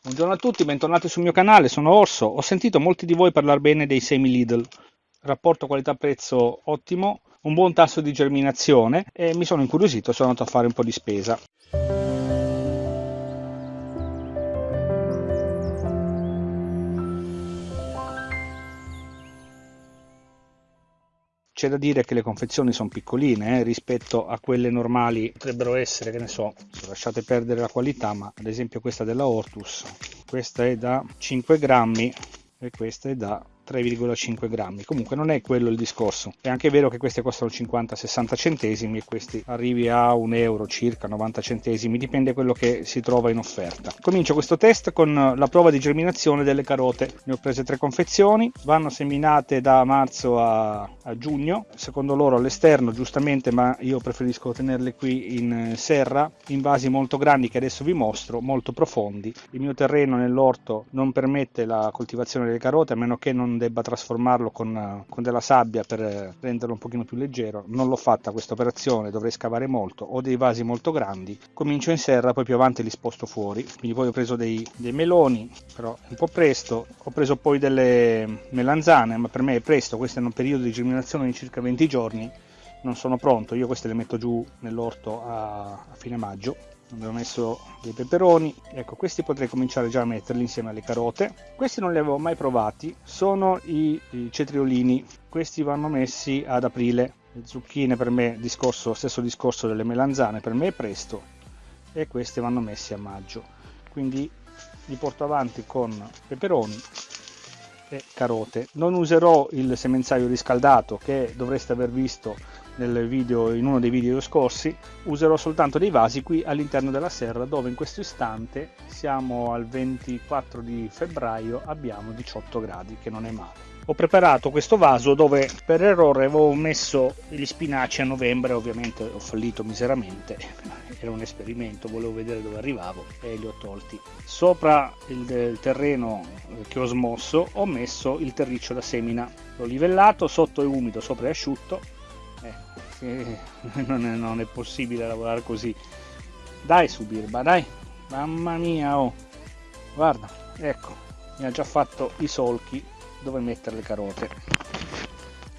Buongiorno a tutti, bentornati sul mio canale, sono Orso. Ho sentito molti di voi parlare bene dei semi Lidl. Rapporto qualità-prezzo ottimo, un buon tasso di germinazione e mi sono incuriosito, sono andato a fare un po' di spesa. C'è da dire che le confezioni sono piccoline eh, rispetto a quelle normali, potrebbero essere, che ne so, lasciate perdere la qualità, ma ad esempio questa della Ortus, questa è da 5 grammi e questa è da 3,5 grammi. Comunque non è quello il discorso. È anche vero che queste costano 50-60 centesimi e questi arrivi a un euro circa 90 centesimi dipende quello che si trova in offerta. Comincio questo test con la prova di germinazione delle carote. Ne ho prese tre confezioni vanno seminate da marzo a, a giugno. Secondo loro all'esterno giustamente ma io preferisco tenerle qui in serra in vasi molto grandi che adesso vi mostro molto profondi. Il mio terreno nell'orto non permette la coltivazione delle carote a meno che non debba trasformarlo con, con, della sabbia per renderlo un pochino più leggero. Non l'ho fatta questa operazione dovrei scavare molto. Ho dei vasi molto grandi comincio in serra poi più avanti li sposto fuori. Quindi poi ho preso dei, dei meloni però un po' presto. Ho preso poi delle melanzane ma per me è presto. Questo è un periodo di germinazione di circa 20 giorni. Non sono pronto. Io queste le metto giù nell'orto a, a fine maggio abbiamo messo dei peperoni. Ecco questi potrei cominciare già a metterli insieme alle carote. Questi non li avevo mai provati. Sono i, i cetriolini. Questi vanno messi ad aprile. Le zucchine per me discorso stesso discorso delle melanzane per me è presto. E questi vanno messi a maggio. Quindi li porto avanti con peperoni e carote. Non userò il semenzaio riscaldato che dovreste aver visto video, in uno dei video scorsi, userò soltanto dei vasi qui all'interno della serra dove in questo istante siamo al 24 di febbraio, abbiamo 18 gradi che non è male. Ho preparato questo vaso dove per errore avevo messo gli spinaci a novembre, ovviamente ho fallito miseramente, era un esperimento, volevo vedere dove arrivavo e li ho tolti. Sopra il, il terreno che ho smosso ho messo il terriccio da semina, l'ho livellato, sotto è umido, sopra è asciutto eh, non, è, non, è, possibile lavorare così. Dai su birba dai. Mamma mia oh. Guarda ecco mi ha già fatto i solchi. Dove mettere le carote?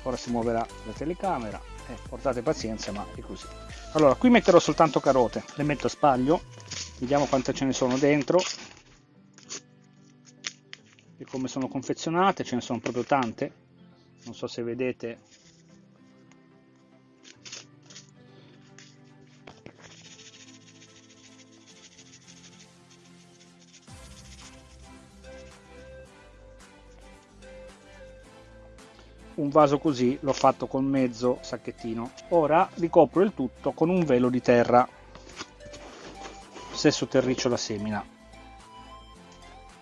Ora si muoverà la telecamera. Eh, portate pazienza ma è così. Allora qui metterò soltanto carote. Le metto a spaglio. Vediamo quante ce ne sono dentro. E come sono confezionate ce ne sono proprio tante. Non so se vedete un vaso così l'ho fatto con mezzo sacchettino. Ora ricopro il tutto con un velo di terra. Stesso terriccio da semina.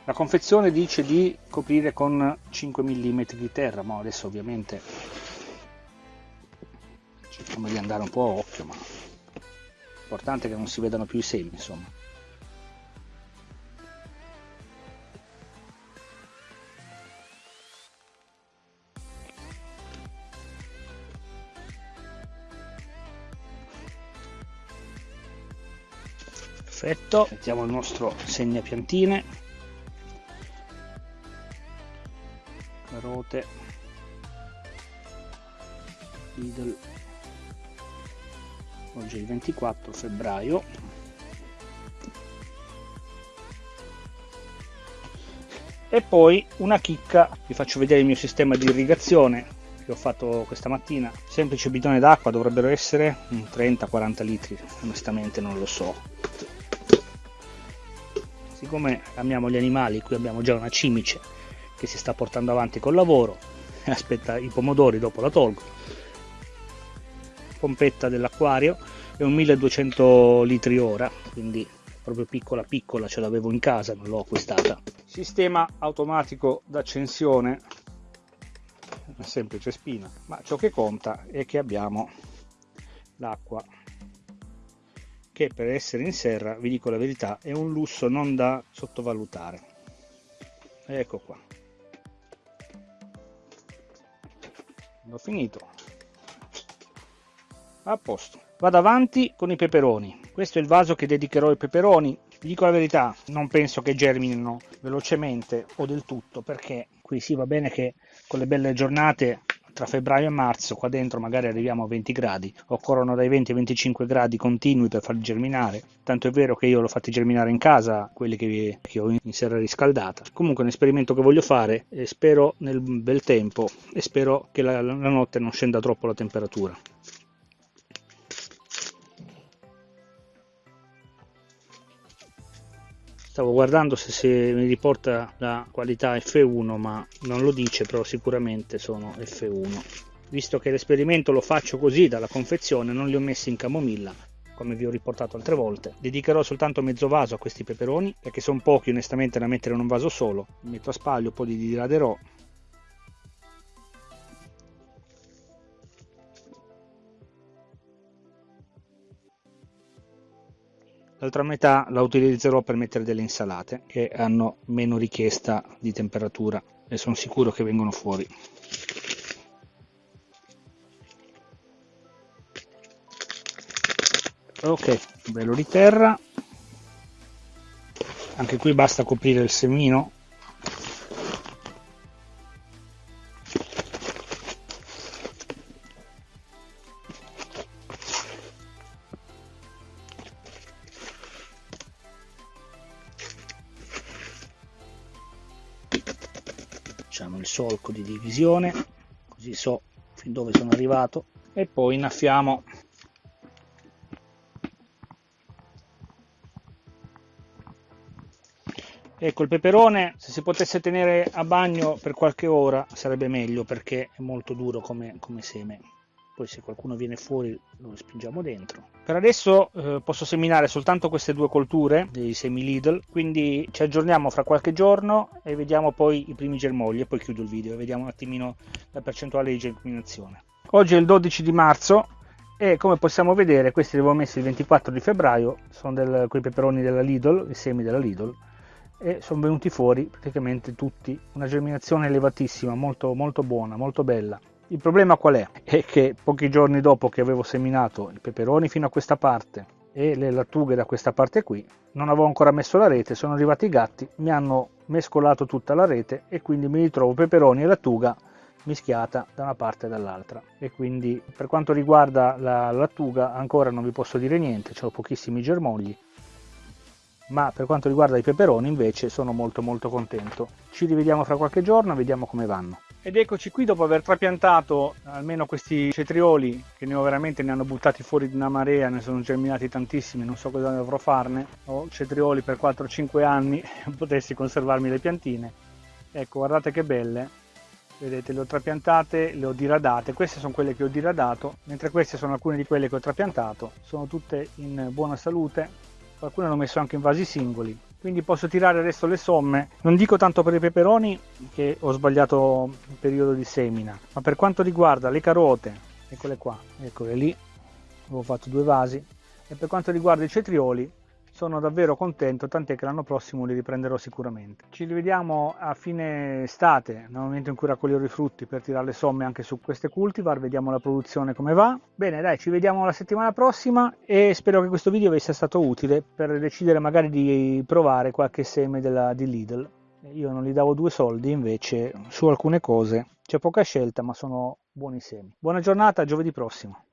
La confezione dice di coprire con 5 mm di terra ma adesso ovviamente cerchiamo di andare un po' a occhio ma l'importante è che non si vedano più i semi insomma perfetto. Mettiamo il nostro segnapiantine carote Lidl. Oggi è il 24 febbraio. E poi una chicca. Vi faccio vedere il mio sistema di irrigazione che ho fatto questa mattina. Semplice bidone d'acqua dovrebbero essere 30-40 litri. Onestamente non lo so siccome amiamo gli animali qui abbiamo già una cimice che si sta portando avanti col lavoro. Aspetta i pomodori dopo la tolgo. Pompetta dell'acquario è un 1200 litri ora quindi proprio piccola piccola ce l'avevo in casa non l'ho acquistata. Sistema automatico d'accensione. Una semplice spina ma ciò che conta è che abbiamo l'acqua che per essere in serra, vi dico la verità, è un lusso non da sottovalutare. Ecco qua. Ho finito. A posto. Vado avanti con i peperoni. Questo è il vaso che dedicherò ai peperoni. Vi dico la verità, non penso che germinino velocemente o del tutto, perché qui sì va bene che con le belle giornate tra febbraio e marzo qua dentro magari arriviamo a 20 gradi occorrono dai 20 ai 25 gradi continui per farli germinare tanto è vero che io l'ho fatti germinare in casa quelli che, che ho in serra riscaldata. Comunque è un esperimento che voglio fare e spero nel bel tempo e spero che la, la notte non scenda troppo la temperatura stavo guardando se, se, mi riporta la qualità F1 ma non lo dice però sicuramente sono F1 visto che l'esperimento lo faccio così dalla confezione non li ho messi in camomilla come vi ho riportato altre volte. Dedicherò soltanto mezzo vaso a questi peperoni perché sono pochi onestamente da mettere in un vaso solo. Metto a spaglio poi li diraderò L'altra metà la utilizzerò per mettere delle insalate che hanno meno richiesta di temperatura e sono sicuro che vengono fuori. Ok, velo di terra. Anche qui basta coprire il semino facciamo il solco di divisione così so fin dove sono arrivato e poi innaffiamo. Ecco il peperone se si potesse tenere a bagno per qualche ora sarebbe meglio perché è molto duro come, come seme poi se qualcuno viene fuori lo spingiamo dentro. Per adesso eh, posso seminare soltanto queste due colture dei semi Lidl, quindi ci aggiorniamo fra qualche giorno e vediamo poi i primi germogli e poi chiudo il video e vediamo un attimino la percentuale di germinazione. Oggi è il 12 di marzo e come possiamo vedere questi li avevo messi il 24 di febbraio, sono del, quei peperoni della Lidl, i semi della Lidl e sono venuti fuori praticamente tutti, una germinazione elevatissima, molto, molto buona, molto bella. Il problema qual è? È che pochi giorni dopo che avevo seminato i peperoni fino a questa parte e le lattughe da questa parte qui, non avevo ancora messo la rete, sono arrivati i gatti, mi hanno mescolato tutta la rete e quindi mi ritrovo peperoni e lattuga mischiata da una parte e dall'altra e quindi per quanto riguarda la lattuga ancora non vi posso dire niente, ho pochissimi germogli ma per quanto riguarda i peperoni invece sono molto molto contento. Ci rivediamo fra qualche giorno, vediamo come vanno. Ed eccoci qui dopo aver trapiantato almeno questi cetrioli che ne ho veramente ne hanno buttati fuori di una marea, ne sono germinati tantissimi, non so cosa dovrò farne. Ho cetrioli per 4-5 anni, potessi conservarmi le piantine. Ecco, guardate che belle. Vedete, le ho trapiantate, le ho diradate. Queste sono quelle che ho diradato, mentre queste sono alcune di quelle che ho trapiantato. Sono tutte in buona salute, qualcuno hanno messo anche in vasi singoli quindi posso tirare adesso le somme. Non dico tanto per i peperoni che ho sbagliato il periodo di semina ma per quanto riguarda le carote eccole qua. Eccole lì. Avevo fatto due vasi. E per quanto riguarda i cetrioli sono davvero contento, tant'è che l'anno prossimo li riprenderò sicuramente. Ci rivediamo a fine estate, nel momento in cui raccoglierò i frutti per tirare le somme anche su queste cultivar, vediamo la produzione come va. Bene, dai, ci vediamo la settimana prossima e spero che questo video vi sia stato utile per decidere magari di provare qualche seme della, di Lidl. Io non gli davo due soldi, invece su alcune cose c'è poca scelta, ma sono buoni semi. Buona giornata, giovedì prossimo.